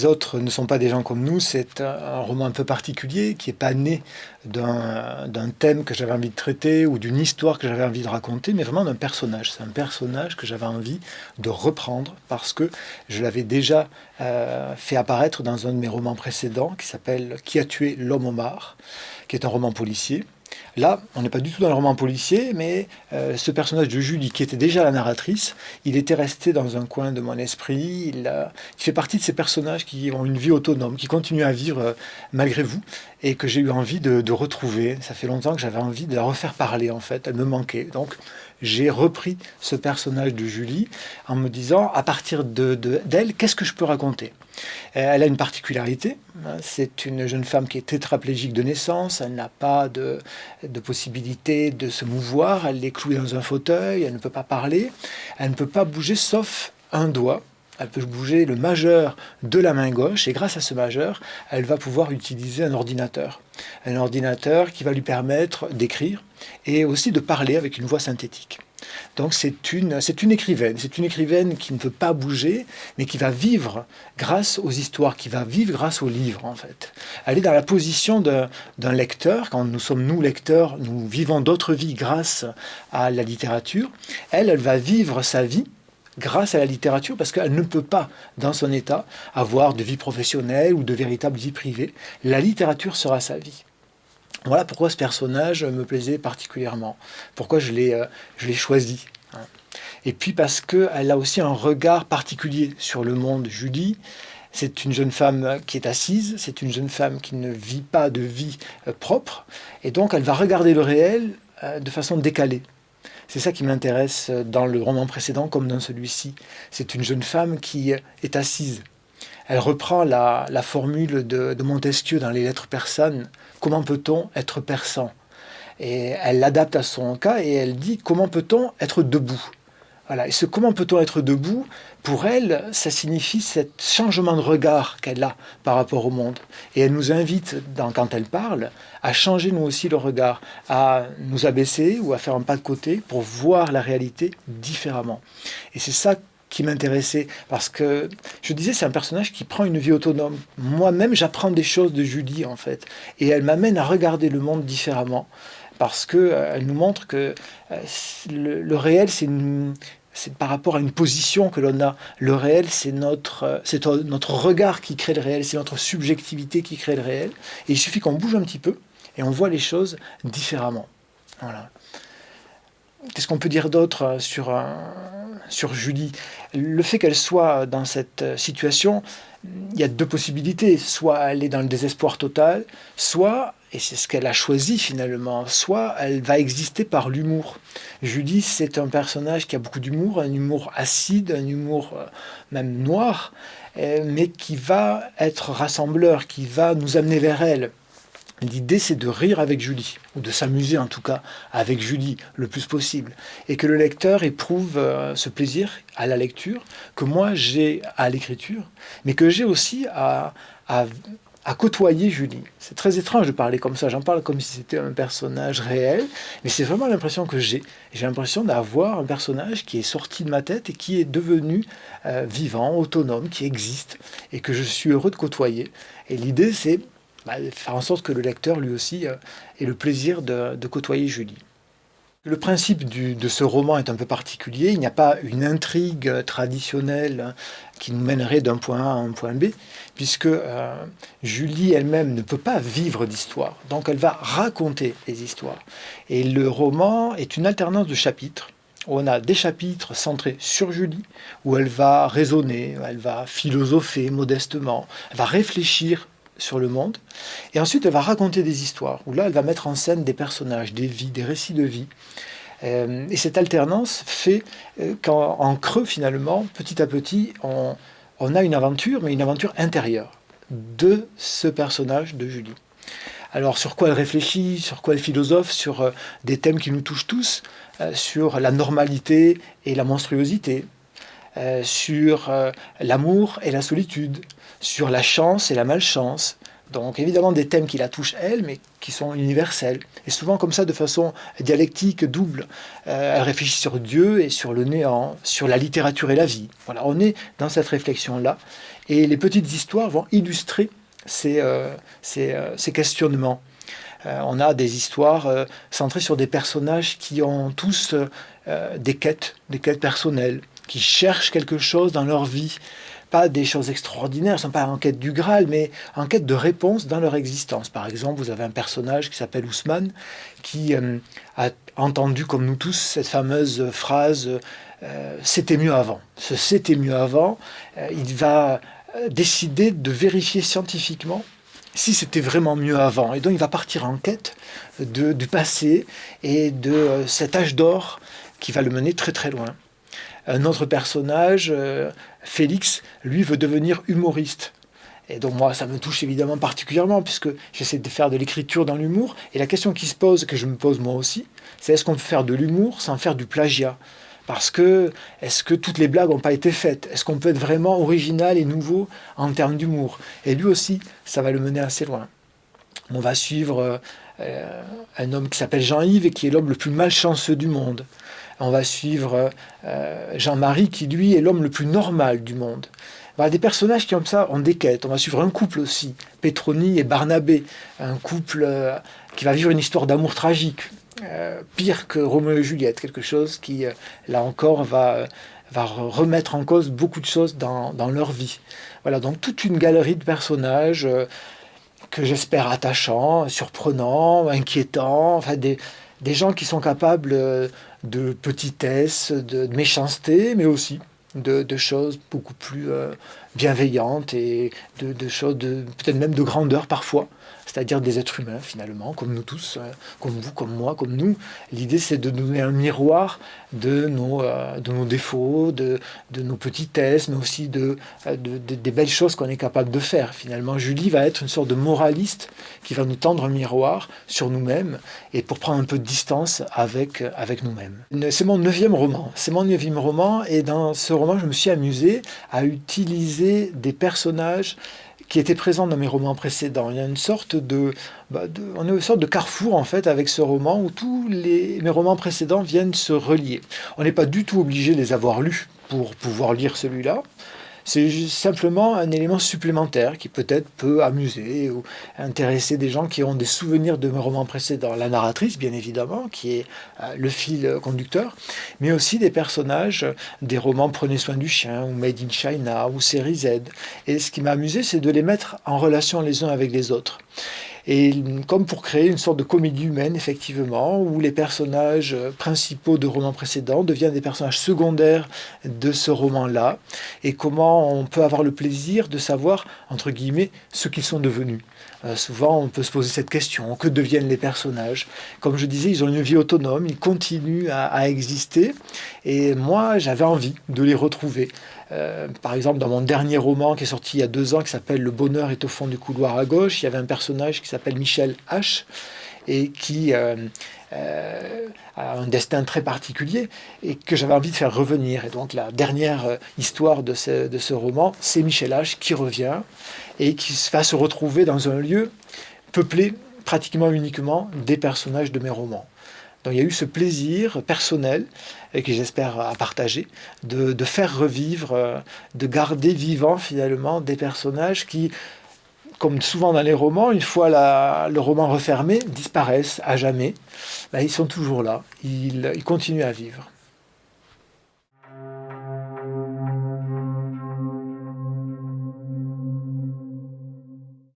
les autres ne sont pas des gens comme nous, c'est un, roman un peu particulier qui n'est pas né d'un thème que j'avais envie de traiter ou d'une histoire que j'avais envie de raconter, mais vraiment d'un personnage. C'est un personnage que j'avais envie de reprendre parce que je l'avais déjà euh, fait apparaître dans un de mes romans précédents qui s'appelle Qui a tué l'homme au mar, qui est un roman policier. Là, on n'est pas du tout dans le roman policier, mais euh, ce personnage de Julie, qui était déjà la narratrice, il était resté dans un coin de mon esprit. Il, fait partie de ces personnages qui ont une vie autonome, qui continuent à vivre euh, malgré vous, et que j'ai eu envie de, de, retrouver. Ça fait longtemps que j'avais envie de la refaire parler, en fait. Elle me manquait. Donc, j'ai repris ce personnage de Julie en me disant, à partir d'elle, de, qu'est-ce que je peux raconter? Euh, Elle a une particularité, c'est une jeune femme qui est tétraplégique de naissance, elle n'a pas de, de, possibilité de se mouvoir, elle est clouée dans un fauteuil, elle ne peut pas parler, elle ne peut pas bouger sauf un doigt, elle peut bouger le majeur de la main gauche et grâce à ce majeur, elle va pouvoir utiliser un ordinateur. Un ordinateur qui va lui permettre d'écrire et aussi de parler avec une voix synthétique. Donc c'est une, une écrivaine, c'est une écrivaine qui ne peut pas bouger, mais qui va vivre grâce aux histoires, qui va vivre grâce aux livres en fait. Elle est dans la position d'un lecteur, quand nous sommes nous lecteurs, nous vivons d'autres vies grâce à la littérature. Elle, elle va vivre sa vie grâce à la littérature, parce qu'elle ne peut pas, dans son état, avoir de vie professionnelle ou de véritable vie privée. La littérature sera sa vie. Voilà pourquoi ce personnage me plaisait particulièrement, pourquoi je l'ai euh, choisi. Hein. Et puis parce qu'elle a aussi un regard particulier sur le monde. Julie, c'est une jeune femme qui est assise, c'est une jeune femme qui ne vit pas de vie euh, propre, et donc elle va regarder le réel euh, de façon décalée. C'est ça qui m'intéresse dans le roman précédent comme dans celui-ci. C'est une jeune femme qui est assise. Elle reprend la, formule de, Montesquieu dans les lettres persanes. Comment peut-on être persan? Et elle l'adapte à son cas et elle dit comment peut-on être debout? Voilà. Et ce comment peut-on être debout, pour elle, ça signifie ce changement de regard qu'elle a par rapport au monde. Et elle nous invite, dans, quand elle parle, à changer nous aussi le regard, à nous abaisser ou à faire un pas de côté pour voir la réalité différemment. Et c'est ça qui m'intéressait parce que je disais c'est un personnage qui prend une vie autonome. Moi-même j'apprends des choses de Julie en fait et elle m'amène à regarder le monde différemment parce que euh, nous montre que euh, le, réel c'est c'est par rapport à une position que l'on a. Le réel, c'est notre, euh, c'est notre regard qui crée le réel, c'est notre subjectivité qui crée le réel. Et il suffit qu'on bouge un petit peu et on voit les choses différemment. Voilà. Qu'est-ce qu'on peut dire d'autre sur, sur Julie? Le fait qu'elle soit dans cette situation, il y a deux possibilités. Soit elle est dans le désespoir total, soit, et c'est ce qu'elle a choisi finalement, soit elle va exister par l'humour. Julie, c'est un personnage qui a beaucoup d'humour, un humour acide, un humour euh, même noir, euh, mais qui va être rassembleur, qui va nous amener vers elle. L'idée, c'est de rire avec Julie, ou de s'amuser en tout cas avec Julie le plus possible, et que le lecteur éprouve euh, ce plaisir à la lecture, que moi j'ai à l'écriture, mais que j'ai aussi à, à, côtoyer Julie. C'est très étrange de parler comme ça, j'en parle comme si c'était un personnage réel, mais c'est vraiment l'impression que j'ai. J'ai l'impression d'avoir un personnage qui est sorti de ma tête et qui est devenu euh, vivant, autonome, qui existe, et que je suis heureux de côtoyer. Et l'idée, c'est bah, faire en sorte que le lecteur, lui aussi, euh, ait le plaisir de, côtoyer Julie. Le principe de ce roman est un peu particulier. Il n'y a pas une intrigue traditionnelle qui nous mènerait d'un point A à un point B, puisque euh, Julie elle-même ne peut pas vivre d'histoire. Donc elle va raconter les histoires. Et le roman est une alternance de chapitres. On a des chapitres centrés sur Julie, où elle va raisonner, elle va philosopher modestement, elle va réfléchir sur le monde. Et ensuite, elle va raconter des histoires, où là, elle va mettre en scène des personnages, des vies, des récits de vie. Euh, et cette alternance fait euh, qu'en creux, finalement, petit à petit, on, a une aventure, mais une aventure intérieure de ce personnage de Julie. Alors sur quoi elle réfléchit, sur quoi elle philosophe, sur euh, des thèmes qui nous touchent tous, sur la normalité et la monstruosité, sur l'amour et la solitude, sur la chance et la malchance. Donc évidemment des thèmes qui la touchent elle, mais qui sont universels. Et souvent comme ça, de façon dialectique, double. Euh, elle réfléchit sur Dieu et sur le néant, sur la littérature et la vie. Voilà, on est dans cette réflexion-là. Et les petites histoires vont illustrer ces, ces questionnements. on a des histoires centrées sur des personnages qui ont tous des quêtes, des quêtes personnelles, qui cherchent quelque chose dans leur vie, pas des choses extraordinaires, ne sont pas en quête du Graal, mais en quête de réponses dans leur existence. Par exemple, vous avez un personnage qui s'appelle Ousmane, qui euh, a entendu, comme nous tous, cette fameuse phrase euh, C'était mieux avant ». Ce « c'était mieux avant euh, il va décider de vérifier scientifiquement si c'était vraiment mieux avant. Et donc il va partir en quête du passé et de cet âge d'or qui va le mener très très loin. Un autre personnage, euh, Félix, lui veut devenir humoriste. Et donc moi, ça me touche évidemment particulièrement, puisque j'essaie de faire de l'écriture dans l'humour. Et la question qui se pose, que je me pose moi aussi, c'est est-ce qu'on peut faire de l'humour sans faire du plagiat? Parce que, est-ce que toutes les blagues n'ont pas été faites? Est-ce qu'on peut être vraiment original et nouveau en termes d'humour? Et lui aussi, ça va le mener assez loin. On va suivre euh, un homme qui s'appelle Jean-Yves et qui est l'homme le plus malchanceux du monde on va suivre euh, Jean-Marie, qui lui est l'homme le plus normal du monde. On va des personnages qui, comme ça, ont des quêtes. On va suivre un couple aussi, Pétronie et Barnabé, un couple euh, qui va vivre une histoire d'amour tragique, euh, pire que Roméo et Juliette, quelque chose qui, là encore, va, va remettre en cause beaucoup de choses dans, leur vie. Voilà, donc toute une galerie de personnages que j'espère attachants, surprenants, inquiétants, enfin des, des gens qui sont capables euh, de petitesse, de, méchanceté, mais aussi de, choses beaucoup plus bienveillantes et de, choses peut-être même de grandeur parfois c'est-à-dire des êtres humains finalement, comme nous tous, euh, comme vous, comme moi, comme nous. L'idée c'est de donner un miroir de nos, euh, de défauts, de, de, nos petitesses, mais aussi euh, de, des belles choses qu'on est capable de faire. Finalement, Julie va être une sorte de moraliste qui va nous tendre un miroir sur nous-mêmes et pour prendre un peu de distance avec, avec nous-mêmes. C'est mon neuvième roman. C'est mon neuvième roman et dans ce roman, je me suis amusé à utiliser des personnages qui était présent dans mes romans précédents. Il y a une sorte de, bah, on est une sorte de carrefour en fait avec ce roman où tous les, mes romans précédents viennent se relier. On n'est pas du tout obligé de les avoir lus pour pouvoir lire celui-là. C'est simplement un élément supplémentaire qui peut-être peut amuser ou intéresser des gens qui ont des souvenirs de mes romans précédents. La narratrice, bien évidemment, qui est euh, le fil conducteur, mais aussi des personnages des romans Prenez soin du chien ou Made in China ou Série Z. Et ce qui m'a amusé, c'est de les mettre en relation les uns avec les autres. Et comme pour créer une sorte de comédie humaine, effectivement, où les personnages principaux de romans précédents deviennent des personnages secondaires de ce roman-là, et comment on peut avoir le plaisir de savoir, entre guillemets, ce qu'ils sont devenus. Euh, souvent, on peut se poser cette question, que deviennent les personnages? Comme je disais, ils ont une vie autonome, ils continuent à, exister, et moi, j'avais envie de les retrouver. Euh, par exemple, dans mon dernier roman qui est sorti il y a deux ans, qui s'appelle Le bonheur est au fond du couloir à gauche, il y avait un personnage qui s'appelle Michel H, et qui euh, a un destin très particulier et que j'avais envie de faire revenir. Et donc la dernière histoire de ce, de ce roman, c'est Michel H qui revient et qui va se retrouver dans un lieu peuplé pratiquement uniquement des personnages de mes romans. Donc il y a eu ce plaisir personnel, et que j'espère à partager, de, faire revivre, euh, de garder vivant finalement des personnages qui, comme souvent dans les romans, une fois le roman refermé, disparaissent à jamais. Ben, ils sont toujours là, ils, ils continuent à vivre.